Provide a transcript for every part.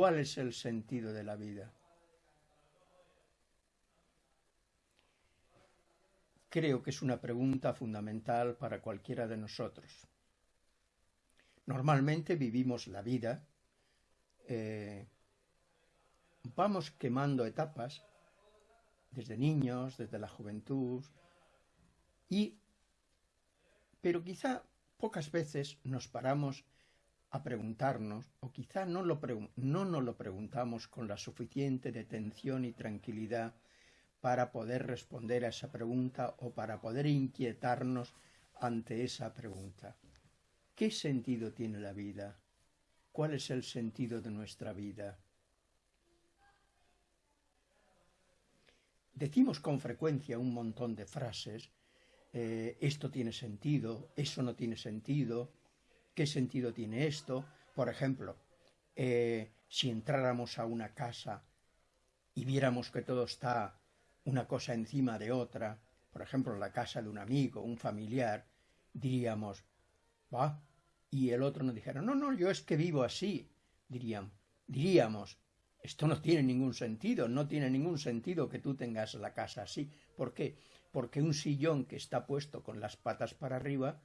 ¿Cuál es el sentido de la vida? Creo que es una pregunta fundamental para cualquiera de nosotros. Normalmente vivimos la vida, eh, vamos quemando etapas desde niños, desde la juventud, y, pero quizá pocas veces nos paramos a preguntarnos, o quizá no, lo no nos lo preguntamos con la suficiente detención y tranquilidad para poder responder a esa pregunta o para poder inquietarnos ante esa pregunta. ¿Qué sentido tiene la vida? ¿Cuál es el sentido de nuestra vida? Decimos con frecuencia un montón de frases, eh, esto tiene sentido, eso no tiene sentido, ¿qué sentido tiene esto? Por ejemplo, eh, si entráramos a una casa y viéramos que todo está una cosa encima de otra, por ejemplo, la casa de un amigo, un familiar, diríamos, va, y el otro nos dijera, no, no, yo es que vivo así, diríamos, diríamos, esto no tiene ningún sentido, no tiene ningún sentido que tú tengas la casa así. ¿Por qué? Porque un sillón que está puesto con las patas para arriba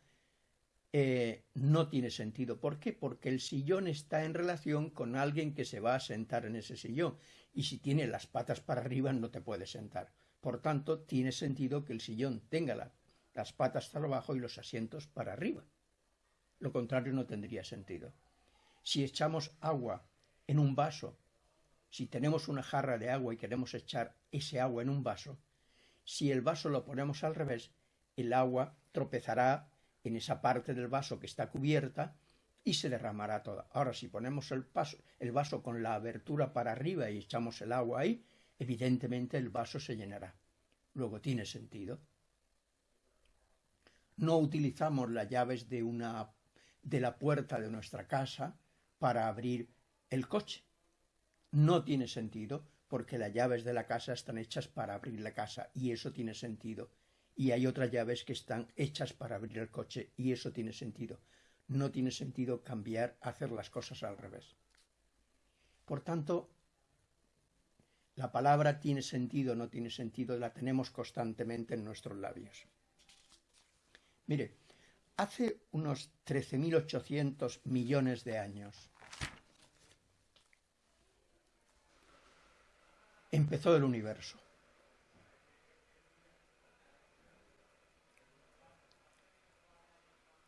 eh, no tiene sentido. ¿Por qué? Porque el sillón está en relación con alguien que se va a sentar en ese sillón. Y si tiene las patas para arriba no te puede sentar. Por tanto, tiene sentido que el sillón tenga las patas para abajo y los asientos para arriba. Lo contrario no tendría sentido. Si echamos agua en un vaso si tenemos una jarra de agua y queremos echar ese agua en un vaso, si el vaso lo ponemos al revés, el agua tropezará en esa parte del vaso que está cubierta y se derramará toda. Ahora, si ponemos el, el vaso con la abertura para arriba y echamos el agua ahí, evidentemente el vaso se llenará. Luego tiene sentido. No utilizamos las llaves de una de la puerta de nuestra casa para abrir el coche no tiene sentido porque las llaves de la casa están hechas para abrir la casa y eso tiene sentido. Y hay otras llaves que están hechas para abrir el coche y eso tiene sentido. No tiene sentido cambiar, hacer las cosas al revés. Por tanto, la palabra tiene sentido, no tiene sentido, la tenemos constantemente en nuestros labios. Mire, hace unos 13.800 millones de años, empezó el universo.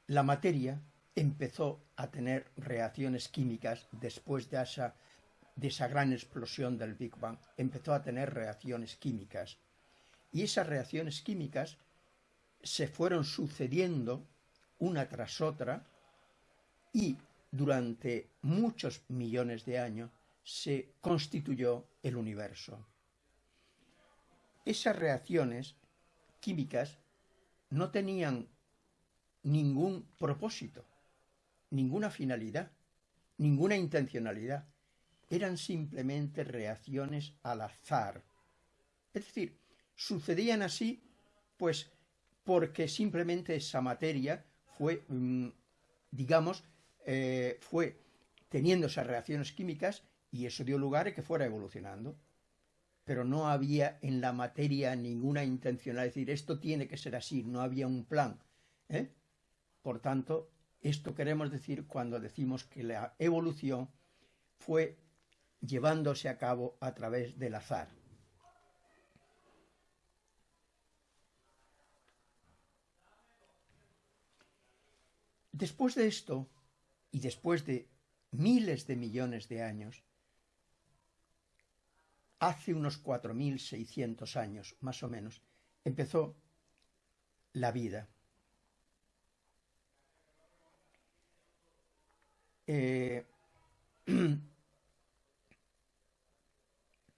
La materia empezó a tener reacciones químicas después de esa, de esa gran explosión del Big Bang. Empezó a tener reacciones químicas. Y esas reacciones químicas se fueron sucediendo una tras otra y durante muchos millones de años se constituyó el universo. Esas reacciones químicas no tenían ningún propósito, ninguna finalidad, ninguna intencionalidad. Eran simplemente reacciones al azar. Es decir, sucedían así, pues, porque simplemente esa materia fue, mm, digamos, eh, fue teniendo esas reacciones químicas y eso dio lugar a que fuera evolucionando. Pero no había en la materia ninguna intención de decir esto tiene que ser así, no había un plan. ¿eh? Por tanto, esto queremos decir cuando decimos que la evolución fue llevándose a cabo a través del azar. Después de esto, y después de miles de millones de años, hace unos 4.600 años, más o menos, empezó la vida. Eh,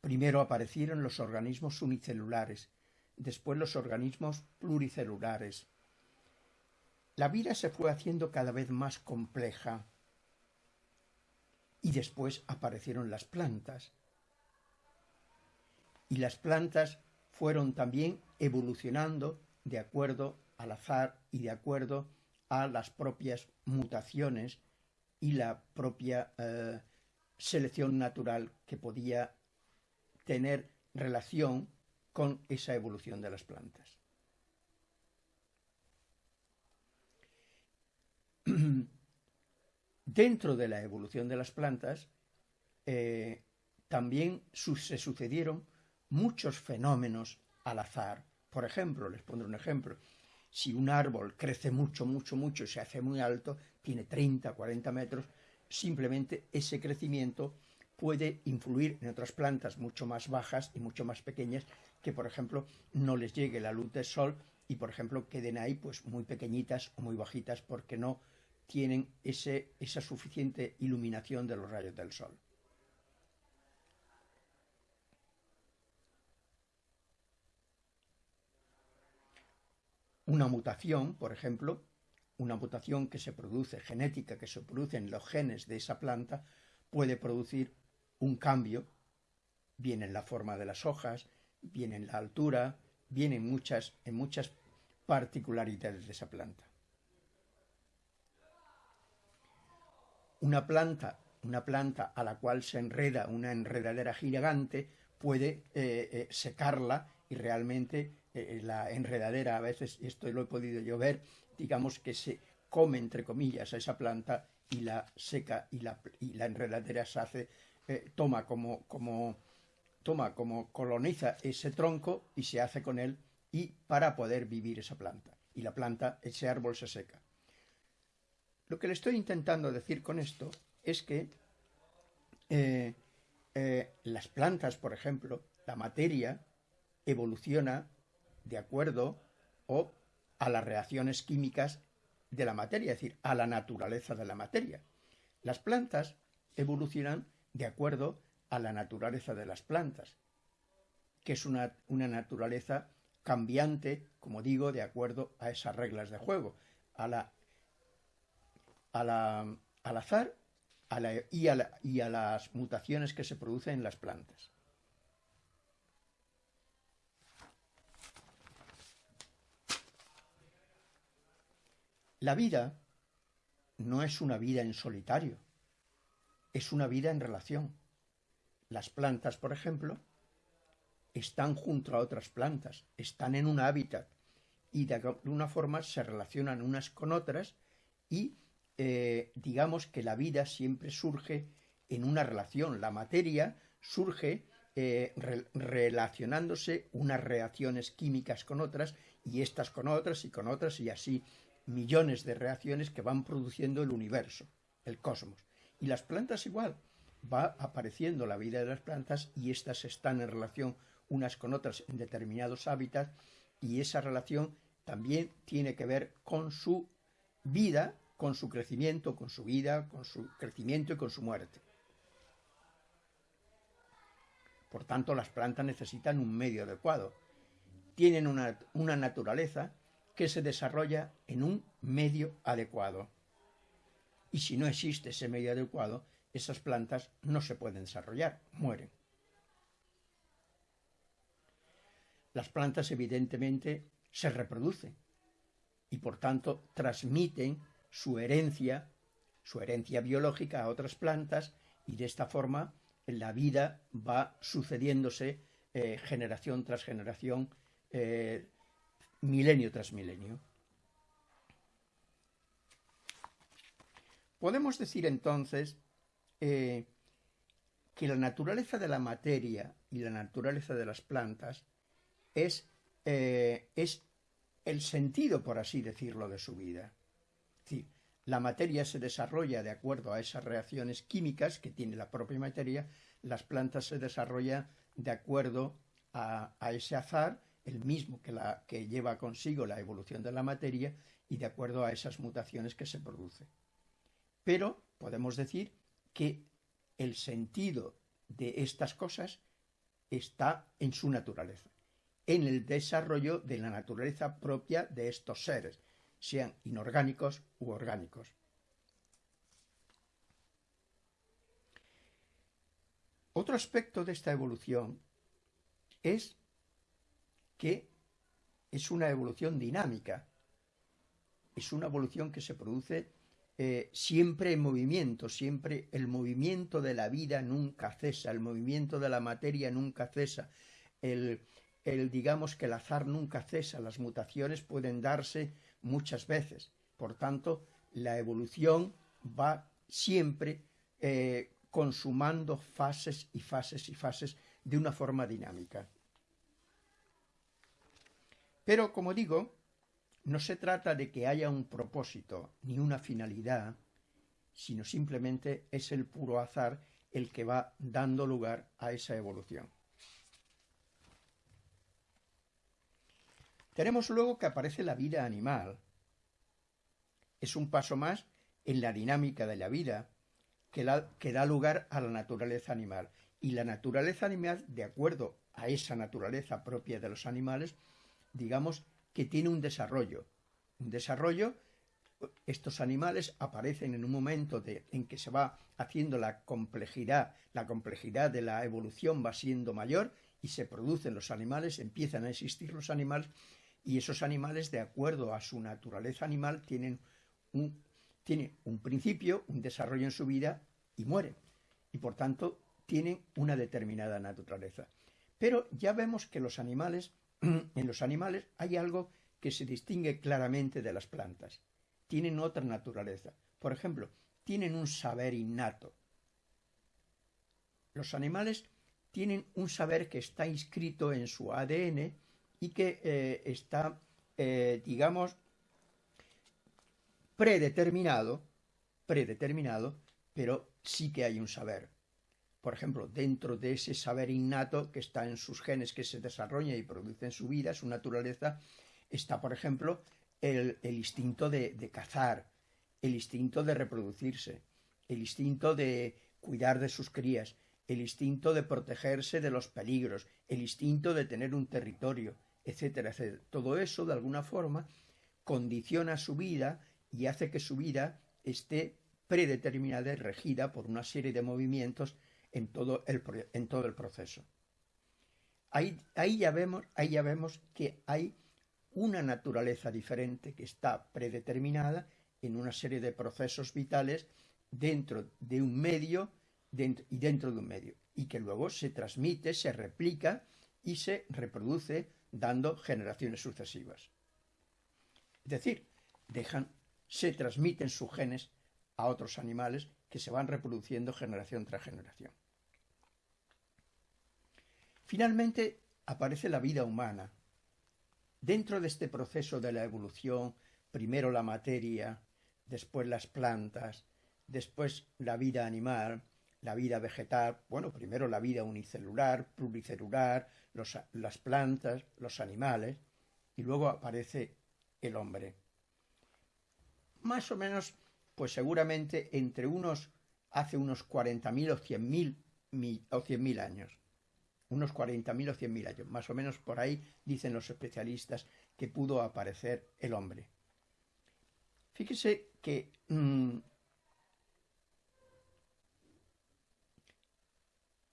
primero aparecieron los organismos unicelulares, después los organismos pluricelulares. La vida se fue haciendo cada vez más compleja y después aparecieron las plantas y las plantas fueron también evolucionando de acuerdo al azar y de acuerdo a las propias mutaciones y la propia, eh, selección natural que podía tener relación con esa evolución de las plantas. Dentro de la evolución de las plantas, eh, también se sucedieron muchos fenómenos al azar. Por ejemplo, les pondré un ejemplo. Si un árbol crece mucho, mucho, mucho se hace muy alto, tiene 30, 40 metros, simplemente ese crecimiento puede influir en otras plantas mucho más bajas y mucho más pequeñas que, por ejemplo, no les llegue la luz del sol y, por ejemplo, queden ahí pues muy pequeñitas o muy bajitas porque no tienen ese, esa suficiente iluminación de los rayos del sol. Una mutación, por ejemplo, una mutación que se produce, genética, que se produce en los genes de esa planta, puede producir un cambio, bien en la forma de las hojas, bien en la altura, bien en muchas, en muchas particularidades de esa planta. Una planta, una planta a la cual se enreda una enredadera gigante, puede eh, eh, secarla y realmente eh, la enredadera a veces, esto lo he podido yo ver, digamos que se come entre comillas a esa planta y la seca y la, y la enredadera se hace, toma como, como toma como coloniza ese tronco y se hace con él y para poder vivir esa planta. Y la planta, ese árbol se seca. Lo que le estoy intentando decir con esto es que eh, eh, las plantas, por ejemplo, la materia evoluciona de acuerdo o a las reacciones químicas de la materia, es decir, a la naturaleza de la materia. Las plantas evolucionan de acuerdo a la naturaleza de las plantas, que es una, naturaleza cambiante, como digo, de acuerdo a esas reglas de juego, a la, al azar y a las mutaciones que se producen en las plantas. La vida no es una vida en solitario, es una vida en relación. Las plantas, por ejemplo, están junto a otras plantas, están en un hábitat y de alguna forma se relacionan unas con otras y eh, digamos que la vida siempre surge en una relación. La materia surge eh, relacionándose unas reacciones químicas con otras y estas con otras y con otras y así millones de reacciones que van produciendo el universo, el cosmos. Y las plantas igual va apareciendo la vida de las plantas y éstas están en relación unas con otras en determinados hábitats y esa relación también tiene que ver con su vida, con su crecimiento, con su vida, con su crecimiento y con su muerte. Por tanto, las plantas necesitan un medio adecuado. Tienen una, una naturaleza que se desarrolla en un medio adecuado. Y si no existe ese medio adecuado, esas plantas no se pueden desarrollar, mueren. Las plantas evidentemente se reproducen y por tanto transmiten su herencia, su herencia biológica a otras plantas y de esta forma la vida va sucediéndose eh, generación tras generación, eh, milenio tras milenio. Podemos decir entonces eh, que la naturaleza de la materia y la naturaleza de las plantas es, eh, es el sentido, por así decirlo, de su vida. la materia se desarrolla de acuerdo a esas reacciones químicas que tiene la propia materia, las plantas se desarrollan de acuerdo a, ese azar, el mismo que, la, que lleva consigo la evolución de la materia y de acuerdo a esas mutaciones que se producen. Pero podemos decir que el sentido de estas cosas está en su naturaleza, en el desarrollo de la naturaleza propia de estos seres, sean inorgánicos u orgánicos. Otro aspecto de esta evolución es que es una evolución dinámica, es una evolución que se produce eh, siempre en movimiento, siempre el movimiento de la vida nunca cesa, el movimiento de la materia nunca cesa, el, digamos que el azar nunca cesa, las mutaciones pueden darse muchas veces. Por tanto, la evolución va siempre eh, consumando fases y fases y fases de una forma dinámica. Pero, como digo, no se trata de que haya un propósito ni una finalidad, sino simplemente es el puro azar el que va dando lugar a esa evolución. Tenemos luego que aparece la vida animal. Es un paso más en la dinámica de la vida que, que da lugar a la naturaleza animal. Y la naturaleza animal, de acuerdo a esa naturaleza propia de los animales, digamos que tiene un desarrollo. Un desarrollo, estos animales aparecen en un momento en que se va haciendo la complejidad, la complejidad de la evolución va siendo mayor y se producen los animales, empiezan a existir los animales y esos animales, de acuerdo a su naturaleza animal, tienen un, tienen un principio, un desarrollo en su vida y mueren. Y por tanto tienen una determinada naturaleza. Pero ya vemos que los animales en los animales hay algo que se distingue claramente de las plantas. Tienen otra naturaleza. Por ejemplo, tienen un saber innato. Los animales tienen un saber que está inscrito en su ADN y que eh, está, eh, digamos, predeterminado, predeterminado, pero sí que hay un saber por ejemplo, dentro de ese saber innato que está en sus genes que se desarrolla y produce en su vida, su naturaleza, está, por ejemplo, el, instinto de, de, cazar, el instinto de reproducirse, el instinto de cuidar de sus crías, el instinto de protegerse de los peligros, el instinto de tener un territorio, etcétera, etcétera. Todo eso, de alguna forma, condiciona su vida y hace que su vida esté predeterminada y regida por una serie de movimientos en todo el, en todo el proceso. Ahí, ahí, ya vemos, ahí ya vemos que hay una naturaleza diferente que está predeterminada en una serie de procesos vitales dentro de un medio y dentro de un medio, y que luego se transmite, se replica y se reproduce dando generaciones sucesivas. Es decir, dejan, se transmiten sus genes a otros animales que se van reproduciendo generación tras generación. Finalmente aparece la vida humana. Dentro de este proceso de la evolución, primero la materia, después las plantas, después la vida animal, la vida vegetal, bueno, primero la vida unicelular, pluricelular, las plantas, los animales, y luego aparece el hombre. Más o menos pues seguramente entre unos, hace unos 40.000 o 100.000 o 100.000 años. Unos 40.000 o 100.000 años. Más o menos por ahí dicen los especialistas que pudo aparecer el hombre. Fíjese que mm,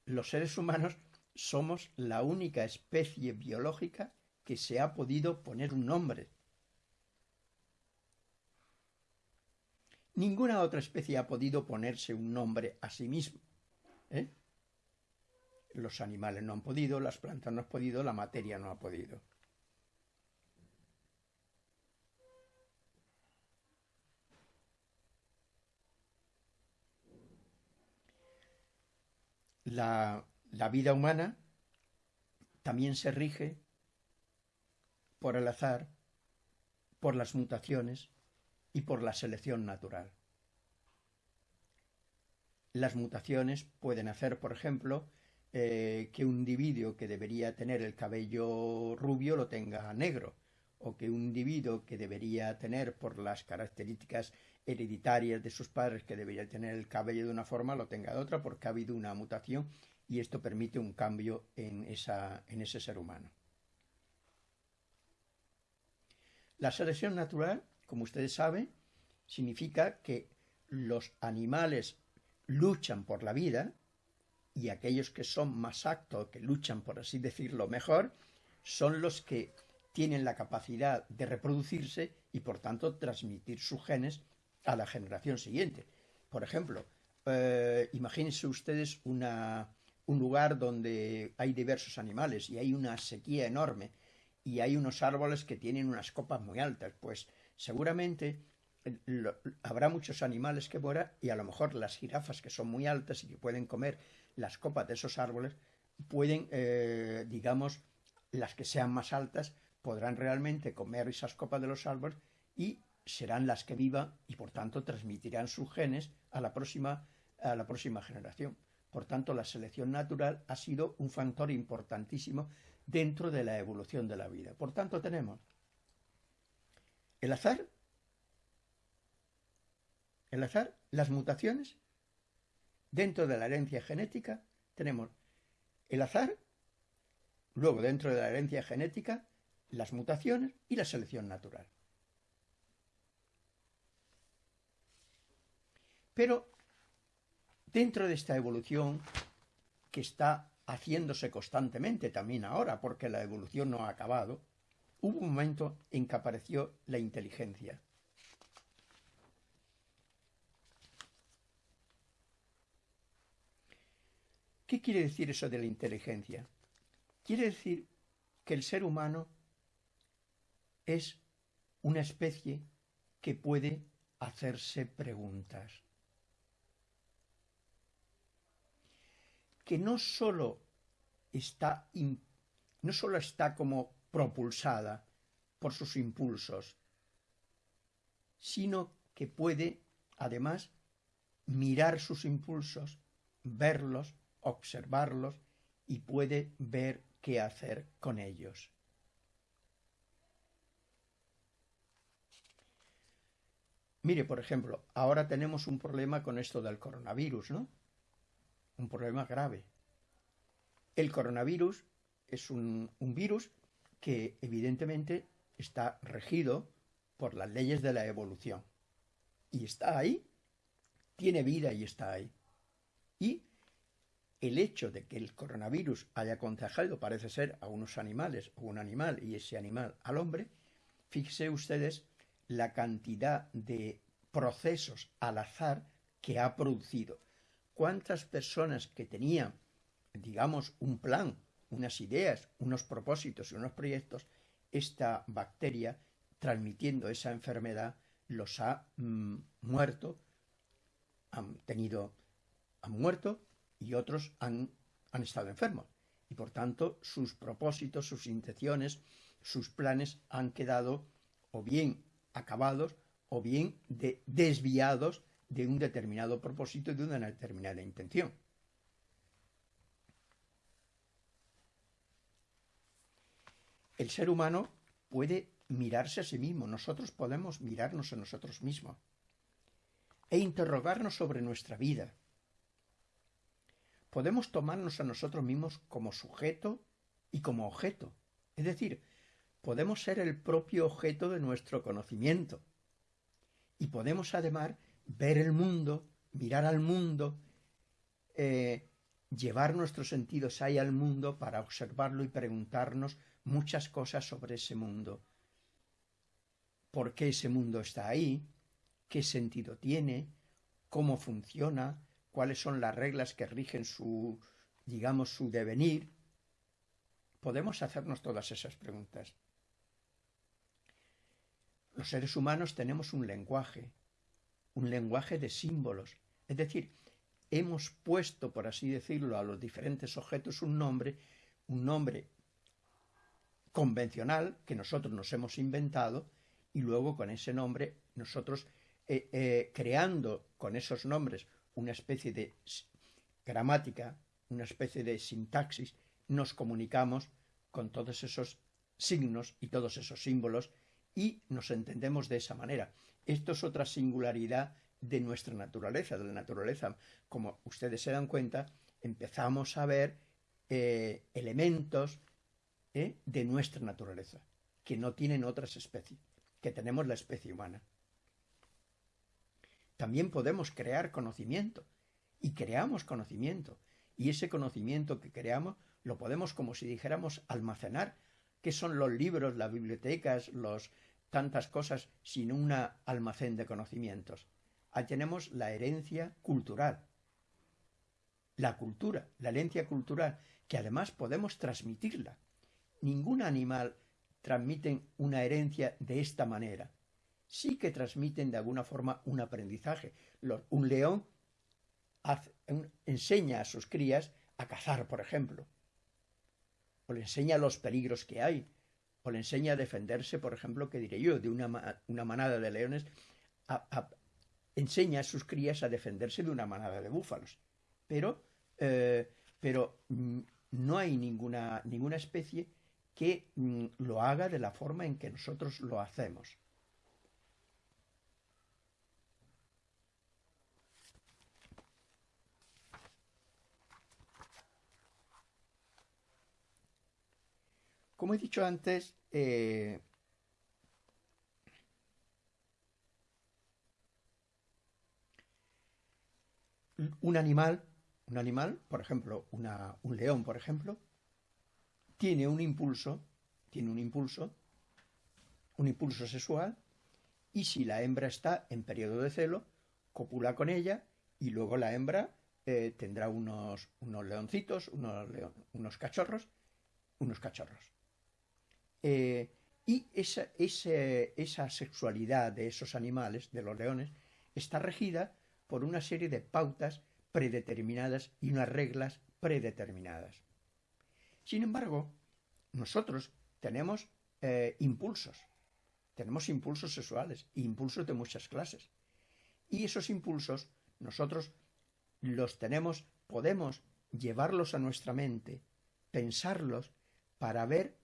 los seres humanos somos la única especie biológica que se ha podido poner un nombre Ninguna otra especie ha podido ponerse un nombre a sí mismo. ¿eh? Los animales no han podido, las plantas no han podido, la materia no ha podido. La, vida humana también se rige por el azar, por las mutaciones, y por la selección natural. Las mutaciones pueden hacer, por ejemplo, eh, que un individuo que debería tener el cabello rubio lo tenga negro, o que un individuo que debería tener por las características hereditarias de sus padres que debería tener el cabello de una forma lo tenga de otra porque ha habido una mutación y esto permite un cambio en, esa, en ese ser humano. La selección natural como ustedes saben, significa que los animales luchan por la vida y aquellos que son más actos, que luchan, por así decirlo, mejor, son los que tienen la capacidad de reproducirse y por tanto transmitir sus genes a la generación siguiente. Por ejemplo, eh, imagínense ustedes una, un lugar donde hay diversos animales y hay una sequía enorme y hay unos árboles que tienen unas copas muy altas, pues seguramente habrá muchos animales que mueran y a lo mejor las jirafas que son muy altas y que pueden comer las copas de esos árboles pueden, eh, digamos, las que sean más altas podrán realmente comer esas copas de los árboles y serán las que vivan y por tanto transmitirán sus genes a la próxima, a la próxima generación. Por tanto, la selección natural ha sido un factor importantísimo dentro de la evolución de la vida. Por tanto, tenemos el azar, el azar, las mutaciones, dentro de la herencia genética tenemos el azar, luego dentro de la herencia genética, las mutaciones y la selección natural. Pero dentro de esta evolución que está haciéndose constantemente también ahora, porque la evolución no ha acabado, hubo un momento en que apareció la inteligencia. ¿Qué quiere decir eso de la inteligencia? Quiere decir que el ser humano es una especie que puede hacerse preguntas. Que no solo está, no solo está como propulsada por sus impulsos, sino que puede, además, mirar sus impulsos, verlos, observarlos y puede ver qué hacer con ellos. Mire, por ejemplo, ahora tenemos un problema con esto del coronavirus, ¿no? Un problema grave. El coronavirus es un, virus que evidentemente está regido por las leyes de la evolución. Y está ahí, tiene vida y está ahí. Y el hecho de que el coronavirus haya contagiado, parece ser, a unos animales o un animal y ese animal al hombre, fíjense ustedes la cantidad de procesos al azar que ha producido. ¿Cuántas personas que tenían, digamos, un plan, unas ideas, unos propósitos y unos proyectos, esta bacteria, transmitiendo esa enfermedad, los ha mm, muerto, han tenido, han muerto y otros han, han estado enfermos. Y por tanto, sus propósitos, sus intenciones, sus planes han quedado o bien acabados o bien de, desviados de un determinado propósito y de una determinada intención. El ser humano puede mirarse a sí mismo, nosotros podemos mirarnos a nosotros mismos e interrogarnos sobre nuestra vida, podemos tomarnos a nosotros mismos como sujeto y como objeto. Es decir, podemos ser el propio objeto de nuestro conocimiento. Y podemos además ver el mundo, mirar al mundo, eh, llevar nuestros sentidos ahí al mundo para observarlo y preguntarnos muchas cosas sobre ese mundo. ¿Por qué ese mundo está ahí? ¿Qué sentido tiene? ¿Cómo funciona? Cuáles son las reglas que rigen su, digamos, su devenir, podemos hacernos todas esas preguntas. Los seres humanos tenemos un lenguaje, un lenguaje de símbolos, es decir, hemos puesto, por así decirlo, a los diferentes objetos un nombre, un nombre convencional que nosotros nos hemos inventado y luego con ese nombre nosotros eh, eh, creando con esos nombres una especie de gramática, una especie de sintaxis, nos comunicamos con todos esos signos y todos esos símbolos y nos entendemos de esa manera. Esto es otra singularidad de nuestra naturaleza, de la naturaleza. Como ustedes se dan cuenta, empezamos a ver eh, elementos eh, de nuestra naturaleza, que no tienen otras especies, que tenemos la especie humana también podemos crear conocimiento. Y creamos conocimiento. Y ese conocimiento que creamos lo podemos, como si dijéramos, almacenar. ¿Qué son los libros, las bibliotecas, los tantas cosas sin un almacén de conocimientos? ahí tenemos la herencia cultural. La cultura, la herencia cultural, que además podemos transmitirla. Ningún animal transmite una herencia de esta manera. Sí que transmiten de alguna forma un aprendizaje. un león enseña a sus crías a cazar, por ejemplo. O le enseña los peligros que hay. O le enseña a defenderse, por ejemplo, que diré yo, de una, manada de leones. enseña a sus crías a defenderse de una manada de búfalos. Pero, eh, mm, no hay ninguna, ninguna especie que mm, lo haga de la forma en que nosotros lo hacemos. Como he dicho antes, eh, un animal, un animal, por ejemplo, un león, por ejemplo, tiene un impulso, tiene un impulso, un impulso sexual, y si la hembra está en periodo de celo, copula con ella y luego la hembra eh, tendrá unos, unos leoncitos, unos, unos, cachorros, unos cachorros. Eh, y esa, esa sexualidad de esos animales, de los leones, está regida por una serie de pautas predeterminadas y unas reglas predeterminadas. Sin embargo, nosotros tenemos eh, impulsos, tenemos impulsos sexuales, impulsos de muchas clases. Y esos impulsos nosotros los tenemos, podemos llevarlos a nuestra mente, pensarlos para ver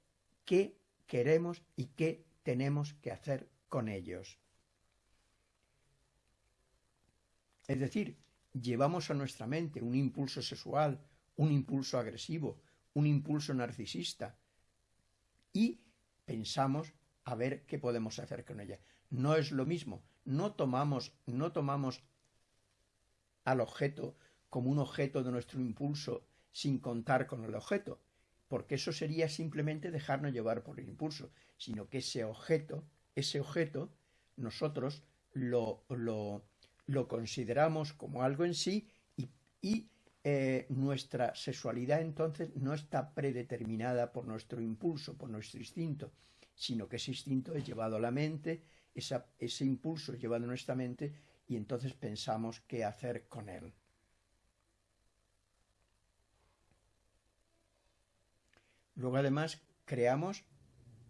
qué queremos y qué tenemos que hacer con ellos. Es decir, llevamos a nuestra mente un impulso sexual, un impulso agresivo, un impulso narcisista y pensamos a ver qué podemos hacer con ella. No es lo mismo, no tomamos, no tomamos al objeto como un objeto de nuestro impulso sin contar con el objeto, porque eso sería simplemente dejarnos llevar por el impulso, sino que ese objeto, ese objeto, nosotros lo, lo, consideramos como algo en sí y, y eh, nuestra sexualidad entonces no está predeterminada por nuestro impulso, por nuestro instinto, sino que ese instinto es llevado a la mente, ese impulso es llevado a nuestra mente y entonces pensamos qué hacer con él. Luego además creamos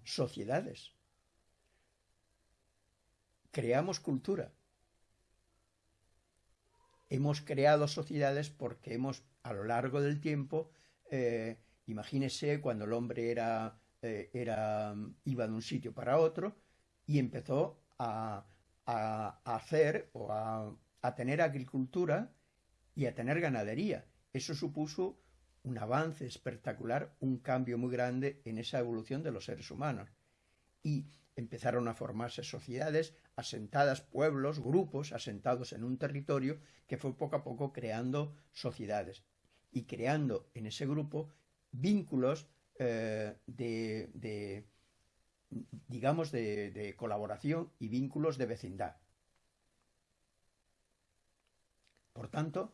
sociedades, creamos cultura hemos creado sociedades porque hemos, a lo largo del tiempo, eh, imagínese cuando el hombre era, eh, era, iba de un sitio para otro y empezó a, hacer o a, a tener agricultura y a tener ganadería. Eso supuso un avance espectacular, un cambio muy grande en esa evolución de los seres humanos. Y empezaron a formarse sociedades, asentadas pueblos, grupos asentados en un territorio que fue poco a poco creando sociedades y creando en ese grupo vínculos eh, de, digamos, de, colaboración y vínculos de vecindad. Por tanto,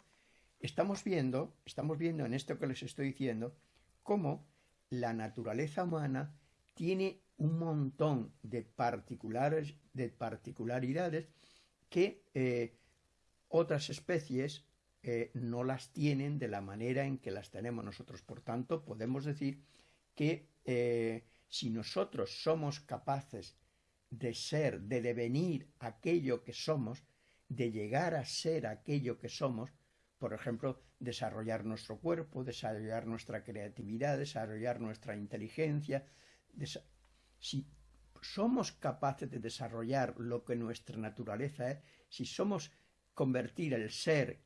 estamos viendo, estamos viendo en esto que les estoy diciendo, cómo la naturaleza humana tiene un montón de, particulares, de particularidades que eh, otras especies eh, no las tienen de la manera en que las tenemos nosotros. Por tanto, podemos decir que eh, si nosotros somos capaces de ser, de devenir aquello que somos, de llegar a ser aquello que somos, por ejemplo, desarrollar nuestro cuerpo, desarrollar nuestra creatividad, desarrollar nuestra inteligencia, si somos capaces de desarrollar lo que nuestra naturaleza es, si somos convertir el ser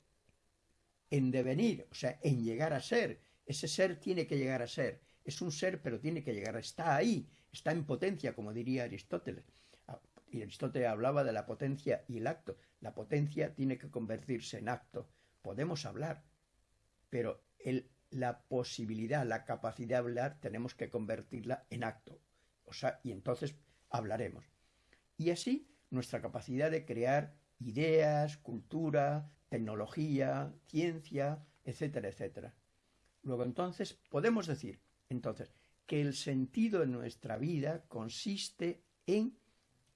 en devenir, o sea, en llegar a ser, ese ser tiene que llegar a ser, es un ser pero tiene que llegar, está ahí, está en potencia, como diría Aristóteles. Ah, y Aristóteles hablaba de la potencia y el acto. La potencia tiene que convertirse en acto. Podemos hablar, pero el, la posibilidad, la capacidad de hablar, tenemos que convertirla en acto y entonces hablaremos. Y así nuestra capacidad de crear ideas, cultura, tecnología, ciencia, etcétera, etcétera. Luego entonces podemos decir, entonces, que el sentido de nuestra vida consiste en,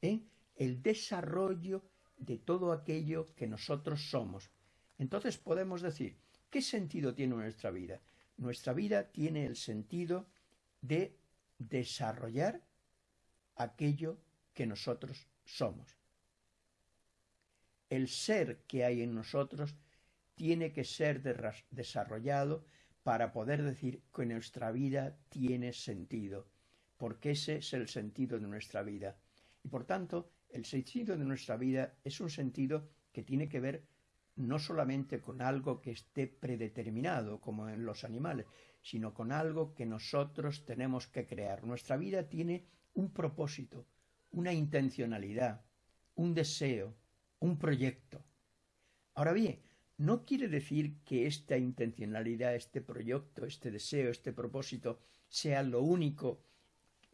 en el desarrollo de todo aquello que nosotros somos. Entonces podemos decir, ¿qué sentido tiene nuestra vida? Nuestra vida tiene el sentido de desarrollar aquello que nosotros somos. El ser que hay en nosotros tiene que ser desarrollado para poder decir que nuestra vida tiene sentido, porque ese es el sentido de nuestra vida. Y por tanto, el sentido de nuestra vida es un sentido que tiene que ver no solamente con algo que esté predeterminado, como en los animales, sino con algo que nosotros tenemos que crear. Nuestra vida tiene un propósito, una intencionalidad, un deseo, un proyecto. Ahora bien, no quiere decir que esta intencionalidad, este proyecto, este deseo, este propósito sea lo único,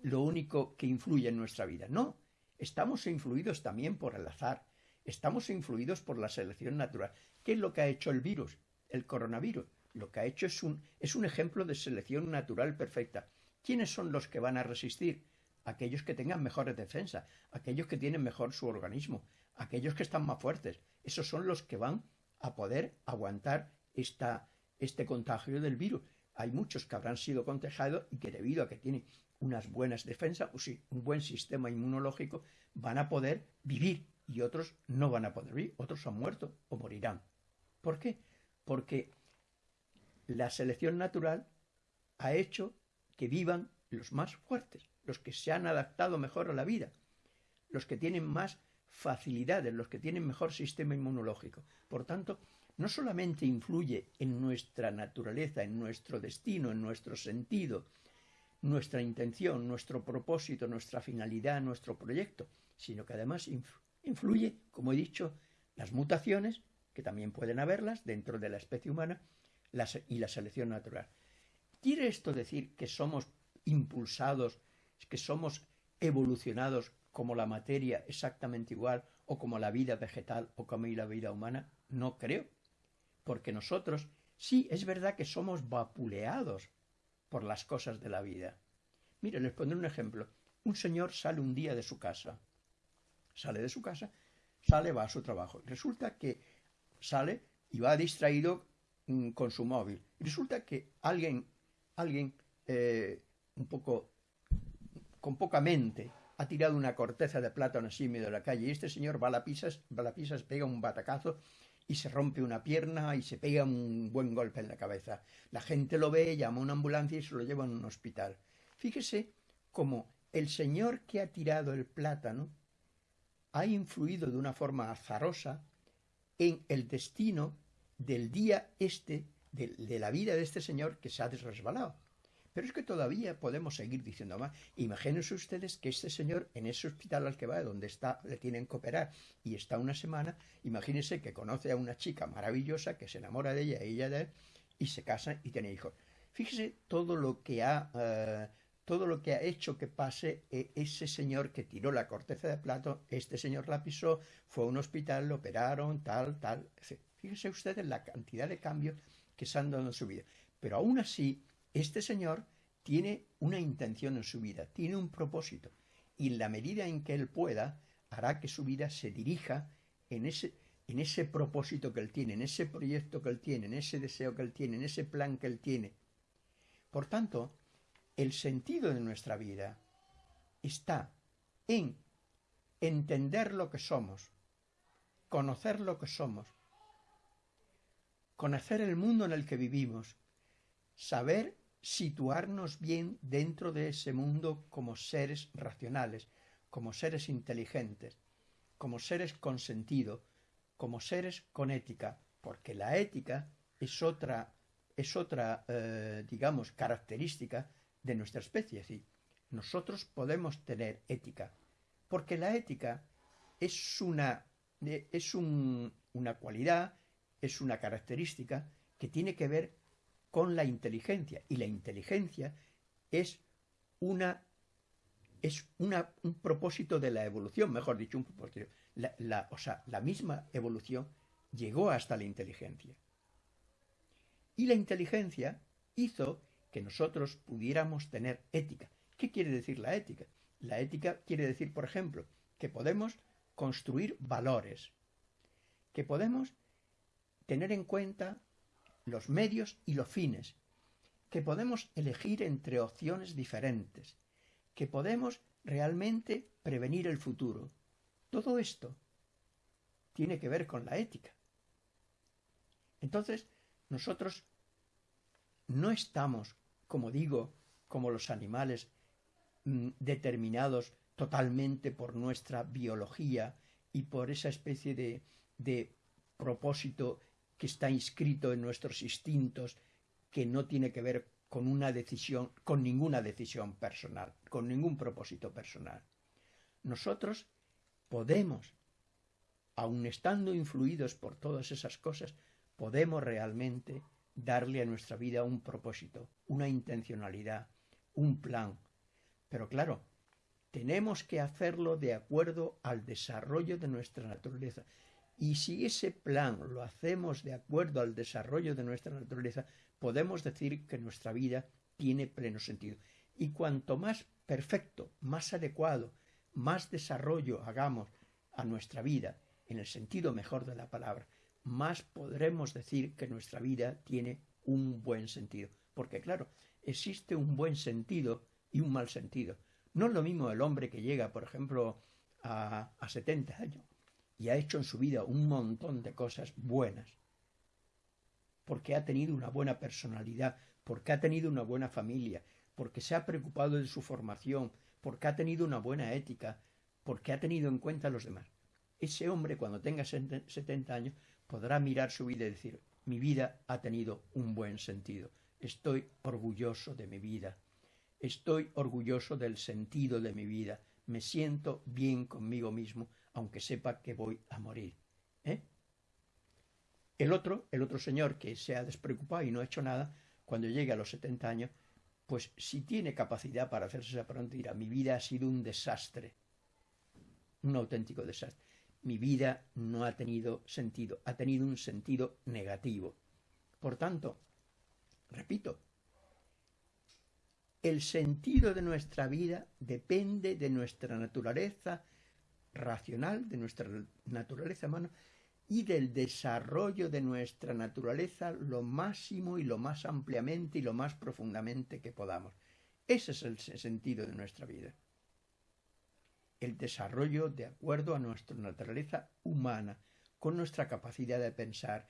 lo único que influye en nuestra vida. No, estamos influidos también por el azar, estamos influidos por la selección natural. ¿Qué es lo que ha hecho el virus, el coronavirus? Lo que ha hecho es un, es un ejemplo de selección natural perfecta. ¿Quiénes son los que van a resistir? Aquellos que tengan mejores defensas, aquellos que tienen mejor su organismo, aquellos que están más fuertes. Esos son los que van a poder aguantar esta, este contagio del virus. Hay muchos que habrán sido contagiados y que debido a que tienen unas buenas defensas, o un buen sistema inmunológico, van a poder vivir y otros no van a poder vivir, otros han muerto o morirán. ¿Por qué? Porque la selección natural ha hecho que vivan los más fuertes, los que se han adaptado mejor a la vida, los que tienen más facilidades, los que tienen mejor sistema inmunológico. Por tanto, no solamente influye en nuestra naturaleza, en nuestro destino, en nuestro sentido, nuestra intención, nuestro propósito, nuestra finalidad, nuestro proyecto, sino que además influye, como he dicho, las mutaciones, que también pueden haberlas dentro de la especie humana, y la selección natural. ¿Quiere esto decir que somos impulsados, que somos evolucionados como la materia exactamente igual o como la vida vegetal o como la vida humana? No creo. Porque nosotros sí es verdad que somos vapuleados por las cosas de la vida. Mire, les pondré un ejemplo. Un señor sale un día de su casa. Sale de su casa, sale, va a su trabajo. Resulta que sale y va distraído mm, con su móvil. Resulta que alguien, alguien eh, un poco con poca mente ha tirado una corteza de plátano así en medio de la calle y este señor va a la pisas, va a la pisas, pega un batacazo y se rompe una pierna y se pega un buen golpe en la cabeza. La gente lo ve, llama a una ambulancia y se lo lleva a un hospital. Fíjese cómo el señor que ha tirado el plátano ha influido de una forma azarosa en el destino del día este, de, la vida de este señor que se ha desresbalado. Pero es que todavía podemos seguir diciendo más. Imagínense ustedes que este señor en ese hospital al que va, donde está, le tienen que operar y está una semana, imagínense que conoce a una chica maravillosa que se enamora de ella, ella de él, y se casa y tiene hijos. Fíjese todo lo que ha, eh, todo lo que ha hecho que pase eh, ese señor que tiró la corteza de plato, este señor la pisó, fue a un hospital, lo operaron, tal, tal. Fíjese ustedes la cantidad de cambios que se han dado en su vida. Pero aún así, este señor tiene una intención en su vida, tiene un propósito, y en la medida en que él pueda, hará que su vida se dirija en ese, en ese propósito que él tiene, en ese proyecto que él tiene, en ese deseo que él tiene, en ese plan que él tiene. Por tanto, el sentido de nuestra vida está en entender lo que somos, conocer lo que somos, conocer el mundo en el que vivimos, saber situarnos bien dentro de ese mundo como seres racionales, como seres inteligentes, como seres con sentido, como seres con ética, porque la ética es otra, es otra eh, digamos, característica de nuestra especie. Es nosotros podemos tener ética, porque la ética es una, es una cualidad, es una característica que tiene que ver con la inteligencia. Y la inteligencia es una es una, un propósito de la evolución, mejor dicho, un propósito. la, o sea, la misma evolución llegó hasta la inteligencia. Y la inteligencia hizo que nosotros pudiéramos tener ética. ¿Qué quiere decir la ética? La ética quiere decir, por ejemplo, que podemos construir valores, que podemos tener en cuenta los medios y los fines, que podemos elegir entre opciones diferentes, que podemos realmente prevenir el futuro. Todo esto tiene que ver con la ética. Entonces, nosotros no estamos, como digo, como los animales, mm, determinados totalmente por nuestra biología y por esa especie de, de propósito que está inscrito en nuestros instintos, que no tiene que ver con una decisión, con ninguna decisión personal, con ningún propósito personal. Nosotros podemos, aun estando influidos por todas esas cosas, podemos realmente darle a nuestra vida un propósito, una intencionalidad, un plan. Pero claro, tenemos que hacerlo de acuerdo al desarrollo de nuestra naturaleza. Y si ese plan lo hacemos de acuerdo al desarrollo de nuestra naturaleza, podemos decir que nuestra vida tiene pleno sentido. Y cuanto más perfecto, más adecuado, más desarrollo hagamos a nuestra vida, en el sentido mejor de la palabra, más podremos decir que nuestra vida tiene un buen sentido. Porque claro, existe un buen sentido y un mal sentido. No es lo mismo el hombre que llega, por ejemplo, a, a 70 años y ha hecho en su vida un montón de cosas buenas, porque ha tenido una buena personalidad, porque ha tenido una buena familia, porque se ha preocupado de su formación, porque ha tenido una buena ética, porque ha tenido en cuenta a los demás. Ese hombre, cuando tenga 70 años, podrá mirar su vida y decir, mi vida ha tenido un buen sentido, estoy orgulloso de mi vida, estoy orgulloso del sentido de mi vida, me siento bien conmigo mismo, aunque sepa que voy a morir. ¿eh? El otro, el otro señor que se ha despreocupado y no ha hecho nada, cuando llegue a los 70 años, pues si tiene capacidad para hacerse esa pregunta, dirá, mi vida ha sido un desastre, un auténtico desastre. Mi vida no ha tenido sentido, ha tenido un sentido negativo. Por tanto, repito, el sentido de nuestra vida depende de nuestra naturaleza racional, de nuestra naturaleza humana y del desarrollo de nuestra naturaleza lo máximo y lo más ampliamente y lo más profundamente que podamos. Ese es el sentido de nuestra vida. El desarrollo de acuerdo a nuestra naturaleza humana, con nuestra capacidad de pensar,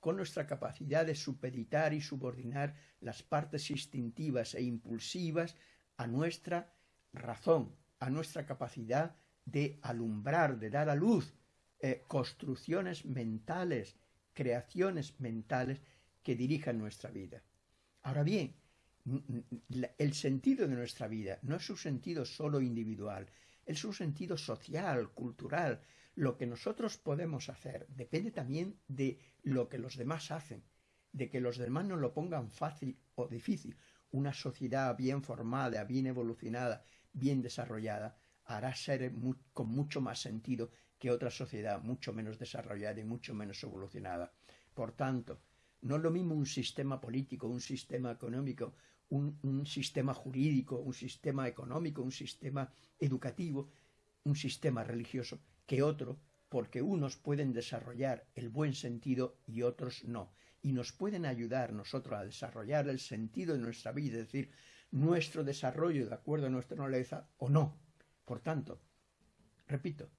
con nuestra capacidad de supeditar y subordinar las partes instintivas e impulsivas a nuestra razón, a nuestra capacidad de alumbrar, de dar a luz eh, construcciones mentales, creaciones mentales que dirijan nuestra vida. Ahora bien, el sentido de nuestra vida no es su sentido solo individual, es su sentido social, cultural, lo que nosotros podemos hacer depende también de lo que los demás hacen, de que los demás no lo pongan fácil o difícil. Una sociedad bien formada, bien evolucionada, bien desarrollada, hará ser con mucho más sentido que otra sociedad mucho menos desarrollada y mucho menos evolucionada. Por tanto, no es lo mismo un sistema político, un sistema económico, un, sistema jurídico, un sistema económico, un sistema educativo, un sistema religioso, que otro, porque unos pueden desarrollar el buen sentido y otros no. Y nos pueden ayudar nosotros a desarrollar el sentido de nuestra vida, es decir, nuestro desarrollo de acuerdo a nuestra naturaleza o no. Por tanto, repito,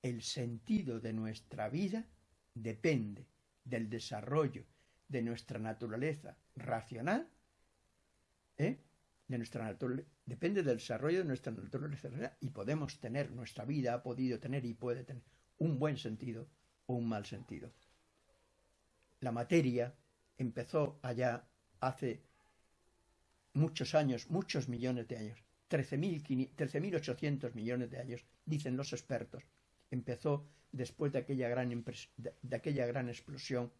el sentido de nuestra vida depende del desarrollo de nuestra naturaleza racional, ¿eh? de nuestra depende del desarrollo de nuestra naturaleza y podemos tener, nuestra vida ha podido tener y puede tener un buen sentido o un mal sentido. La materia empezó allá hace muchos años, muchos millones de años, 13.800 millones de años, dicen los expertos. Empezó después de aquella, gran de aquella gran explosión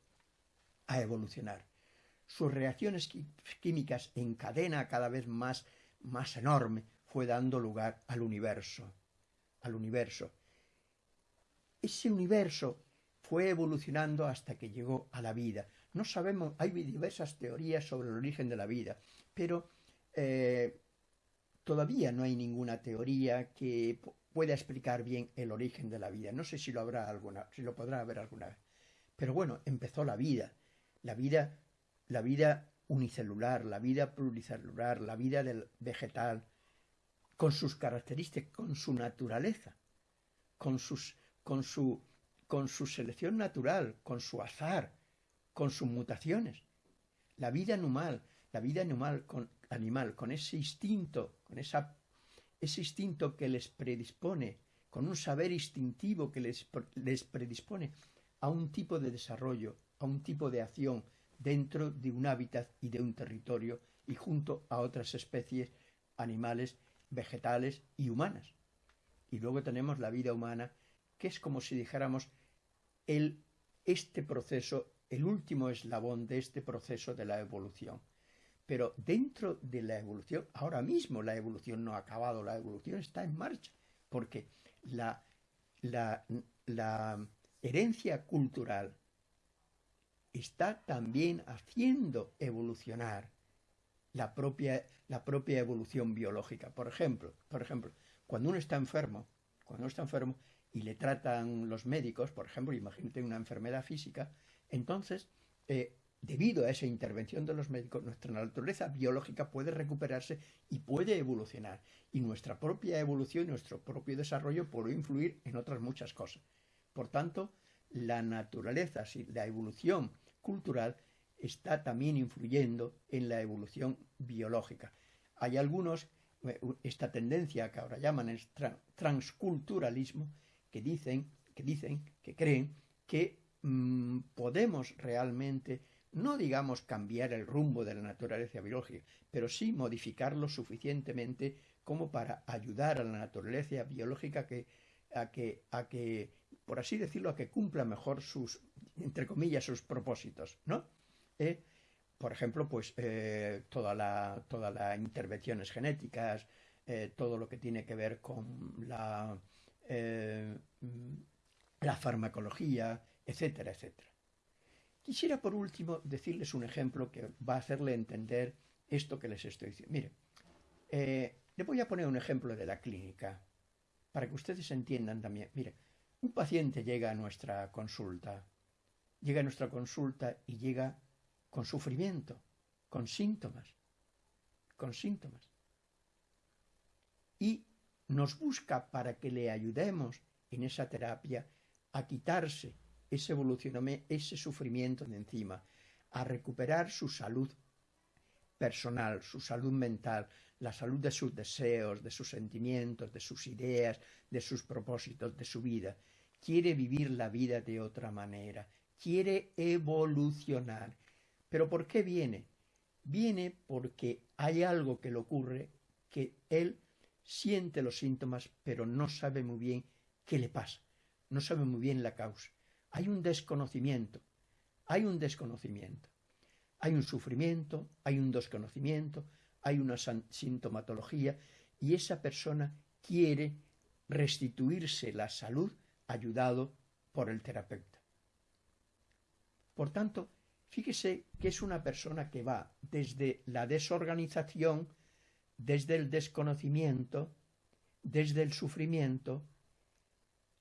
a evolucionar sus reacciones químicas en cadena cada vez más, más enorme fue dando lugar al universo, al universo. ese universo fue evolucionando hasta que llegó a la vida. No sabemos, hay diversas teorías sobre el origen de la vida, pero eh, todavía no hay ninguna teoría que pueda explicar bien el origen de la vida. No sé si lo habrá alguna, si lo podrá haber alguna vez. Pero bueno, empezó la vida. La vida, la vida unicelular, la vida pluricelular, la vida del vegetal, con sus características, con su naturaleza, con, sus, con, su, con su selección natural, con su azar, con sus mutaciones. La vida animal, la vida animal con, animal, con ese instinto, con esa, ese instinto que les predispone, con un saber instintivo que les, les predispone a un tipo de desarrollo, a un tipo de acción dentro de un hábitat y de un territorio y junto a otras especies animales, vegetales y humanas. Y luego tenemos la vida humana, que es como si dijéramos el, este proceso, el último eslabón de este proceso de la evolución. Pero dentro de la evolución, ahora mismo la evolución no ha acabado, la evolución está en marcha, porque la, la, la herencia cultural está también haciendo evolucionar la propia, la propia evolución biológica. Por ejemplo, por ejemplo, cuando uno está enfermo, cuando uno está enfermo y le tratan los médicos, por ejemplo, imagínate una enfermedad física, entonces eh, debido a esa intervención de los médicos, nuestra naturaleza biológica puede recuperarse y puede evolucionar. Y nuestra propia evolución, nuestro propio desarrollo puede influir en otras muchas cosas. Por tanto, la naturaleza, la evolución cultural está también influyendo en la evolución biológica. Hay algunos, eh, esta tendencia que ahora llaman el transculturalismo, que dicen, que dicen, que creen que mm, podemos realmente no digamos cambiar el rumbo de la naturaleza biológica, pero sí modificarlo suficientemente como para ayudar a la naturaleza biológica que, a, que, a que, por así decirlo, a que cumpla mejor sus, entre comillas, sus propósitos, ¿no? Eh, por ejemplo, pues eh, todas las intervenciones genéticas, eh, todo lo que tiene que ver con la, la farmacología, etcétera, etcétera. Quisiera por último decirles un ejemplo que va a hacerle entender esto que les estoy diciendo. Mire, le voy a poner un ejemplo de la clínica para que ustedes entiendan también. Mire, un paciente llega a nuestra consulta, llega nuestra consulta y llega con sufrimiento, con síntomas, con síntomas. Y nos busca para que le ayudemos en esa terapia a quitarse ese evolucioname, ese sufrimiento de encima, a recuperar su salud personal, su salud mental, la salud de sus deseos, de sus sentimientos, de sus ideas, de sus propósitos, de su vida. Quiere vivir la vida de otra manera, quiere evolucionar. ¿Pero por qué viene? Viene porque hay algo que le ocurre que él siente los síntomas, pero no sabe muy bien qué le pasa, no sabe muy bien la causa. Hay un desconocimiento, hay un desconocimiento. Hay un sufrimiento, hay un desconocimiento, hay una sintomatología y esa persona quiere restituirse la salud ayudado por el terapeuta. Por tanto, fíjese que es una persona que va desde la desorganización, desde el desconocimiento, desde el sufrimiento,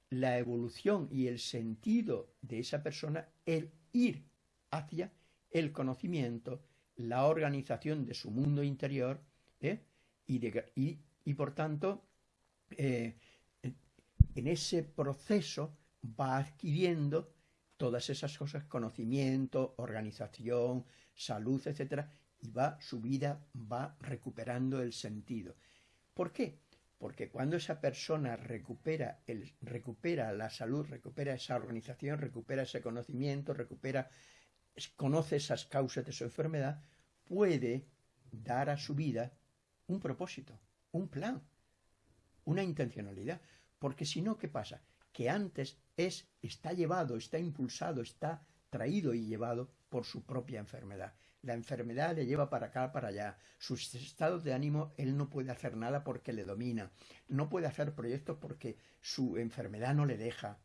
la evolución y el sentido de esa persona, el ir hacia el conocimiento, la organización de su mundo interior ¿eh? y, por tanto eh, en ese proceso va adquiriendo todas esas cosas, conocimiento, organización, salud, etc. Y va, su vida va recuperando el sentido. ¿Por qué? porque cuando esa persona recupera, el, recupera la salud, recupera esa organización, recupera ese conocimiento, recupera, conoce esas causas de su enfermedad, puede dar a su vida un propósito, un plan, una intencionalidad. Porque si no, ¿qué pasa? Que antes es, está llevado, está impulsado, está traído y llevado por su propia enfermedad. La enfermedad le lleva para acá, para allá. Sus estados de ánimo, él no puede hacer nada porque le domina. No puede hacer proyectos porque su enfermedad no le deja.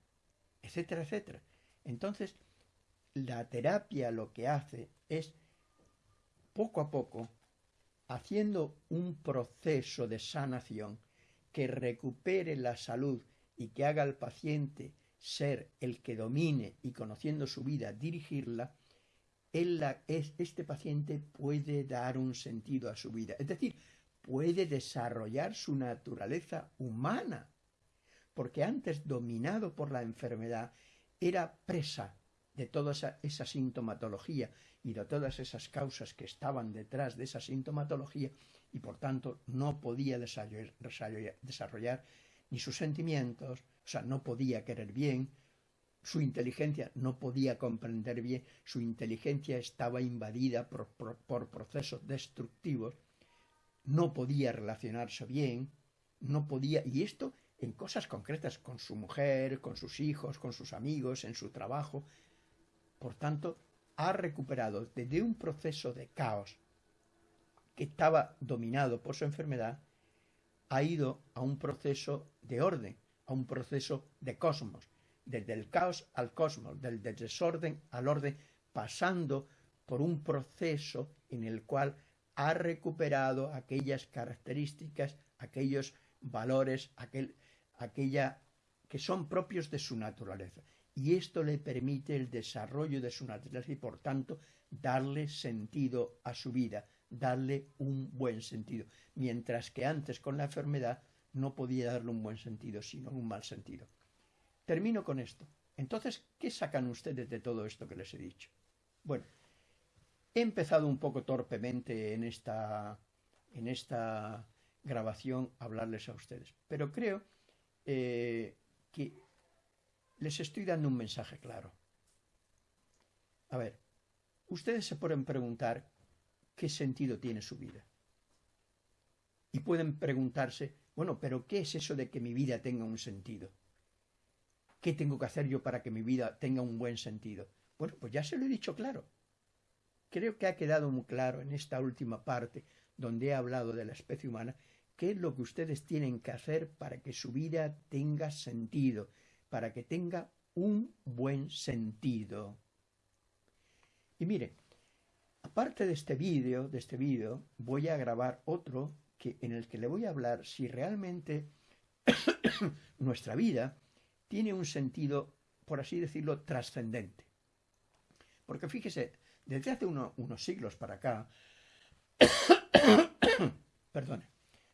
etcétera, etcétera. Entonces, la terapia lo que hace es, poco a poco, haciendo un proceso de sanación que recupere la salud y que haga al paciente ser el que domine y conociendo su vida dirigirla, este paciente puede dar un sentido a su vida. Es decir, puede desarrollar su naturaleza humana, porque antes dominado por la enfermedad era presa de toda esa, sintomatología y de todas esas causas que estaban detrás de esa sintomatología y por tanto no podía desarrollar ni sus sentimientos, o sea, no podía querer bien, su inteligencia no podía comprender bien, su inteligencia estaba invadida por, procesos destructivos, no podía relacionarse bien, no podía, y esto en cosas concretas, con su mujer, con sus hijos, con sus amigos, en su trabajo. Por tanto, ha recuperado desde un proceso de caos que estaba dominado por su enfermedad, ha ido a un proceso de orden, a un proceso de cosmos, desde el caos al cosmos, del desorden al orden, pasando por un proceso en el cual ha recuperado aquellas características, aquellos valores, aquel, aquella que son propios de su naturaleza. Y esto le permite el desarrollo de su naturaleza y por tanto darle sentido a su vida, darle un buen sentido. Mientras que antes con la enfermedad no podía darle un buen sentido, sino un mal sentido. Termino con esto. Entonces, ¿qué sacan ustedes de todo esto que les he dicho? Bueno, he empezado un poco torpemente en esta, en esta grabación a hablarles a ustedes, pero creo eh, que les estoy dando un mensaje claro. A ver, ustedes se pueden preguntar qué sentido tiene su vida. Y pueden preguntarse, bueno, pero ¿qué es eso de que mi vida tenga un sentido? ¿Qué tengo que hacer yo para que mi vida tenga un buen sentido? Bueno, pues ya se lo he dicho claro. Creo que ha quedado muy claro en esta última parte donde he hablado de la especie humana qué es lo que ustedes tienen que hacer para que su vida tenga sentido, para que tenga un buen sentido. Y mire, aparte de este vídeo, de este vídeo, voy a grabar otro que, en el que le voy a hablar si realmente nuestra vida tiene un sentido, por así decirlo, trascendente. Porque fíjese, desde hace unos siglos para acá, perdone,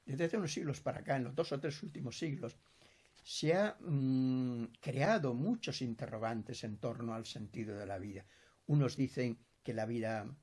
desde hace unos siglos para acá, en los dos o tres últimos siglos, se ha mm, creado muchos interrogantes en torno al sentido de la vida. Unos dicen que la vida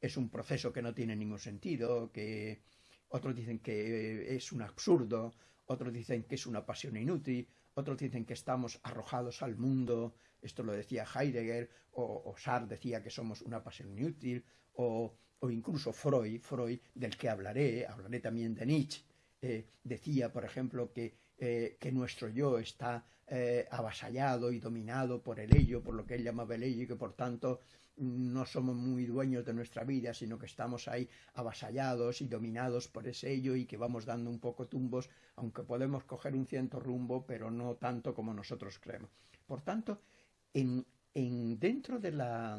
es un proceso que no tiene ningún sentido, que otros dicen que es un absurdo, otros dicen que es una pasión inútil, otros dicen que estamos arrojados al mundo, esto lo decía Heidegger, o, Sartre decía que somos una pasión inútil, o, incluso Freud, Freud, del que hablaré, hablaré también de Nietzsche, eh, decía, por ejemplo, que, eh, que nuestro yo está eh, avasallado y dominado por el ello, por lo que él llamaba el ello, y que por tanto no somos muy dueños de nuestra vida, sino que estamos ahí avasallados y dominados por ese ello y que vamos dando un poco tumbos, aunque podemos coger un cierto rumbo, pero no tanto como nosotros creemos. Por tanto, en, dentro, de la,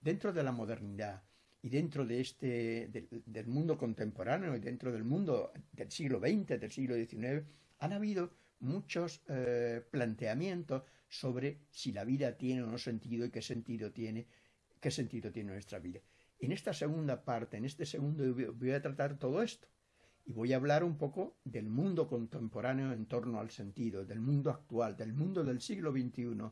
dentro de la modernidad y dentro de este, del, mundo contemporáneo y dentro del mundo del siglo XX, del siglo XIX, han habido muchos eh, planteamientos sobre si la vida tiene o no sentido y qué sentido tiene, qué sentido tiene nuestra vida. En esta segunda parte, en este segundo, voy a tratar todo esto. Y voy a hablar un poco del mundo contemporáneo en torno al sentido, del mundo actual, del mundo del siglo XXI.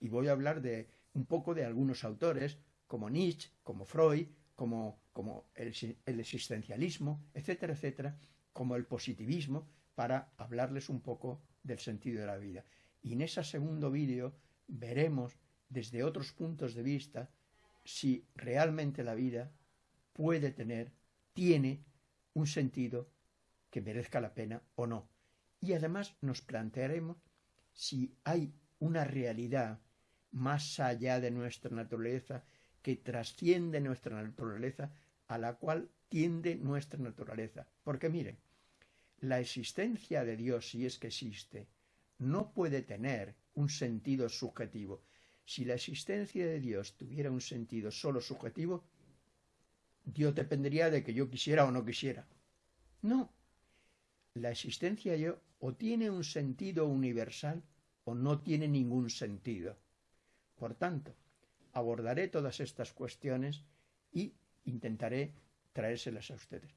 Y voy a hablar de un poco de algunos autores, como Nietzsche, como Freud, como, como el, el existencialismo, etcétera, etcétera, como el positivismo, para hablarles un poco del sentido de la vida. Y en ese segundo vídeo veremos desde otros puntos de vista si realmente la vida puede tener, tiene un sentido que merezca la pena o no. Y además nos plantearemos si hay una realidad más allá de nuestra naturaleza que trasciende nuestra naturaleza a la cual tiende nuestra naturaleza. Porque miren, la existencia de Dios, si es que existe, no puede tener un sentido subjetivo. Si la existencia de Dios tuviera un sentido solo subjetivo, Dios dependería de que yo quisiera o no quisiera. No. La existencia de Dios o tiene un sentido universal o no tiene ningún sentido. Por tanto, abordaré todas estas cuestiones y intentaré traérselas a ustedes.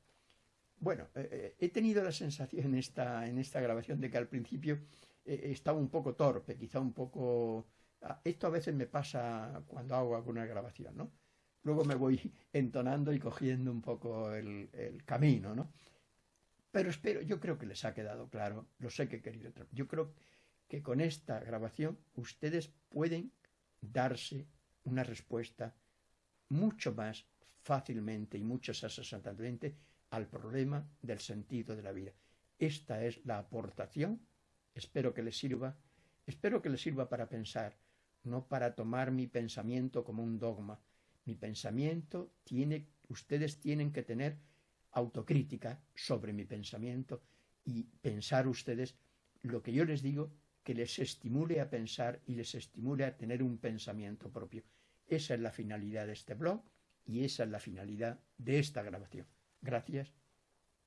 Bueno, eh, eh, he tenido la sensación en esta, en esta grabación de que al principio eh, estaba un poco torpe, quizá un poco... Ah, esto a veces me pasa cuando hago alguna grabación, ¿no? Luego me voy entonando y cogiendo un poco el, el camino, ¿no? Pero espero, yo creo que les ha quedado claro, lo sé que he querido. Yo creo que con esta grabación ustedes pueden darse una respuesta mucho más fácilmente y mucho más acertadamente al problema del sentido de la vida. Esta es la aportación. Espero que les sirva. Espero que les sirva para pensar, no para tomar mi pensamiento como un dogma. Mi pensamiento tiene, ustedes tienen que tener autocrítica sobre mi pensamiento y pensar ustedes lo que yo les digo que les estimule a pensar y les estimule a tener un pensamiento propio. Esa es la finalidad de este blog y esa es la finalidad de esta grabación. Gracias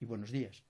y buenos días.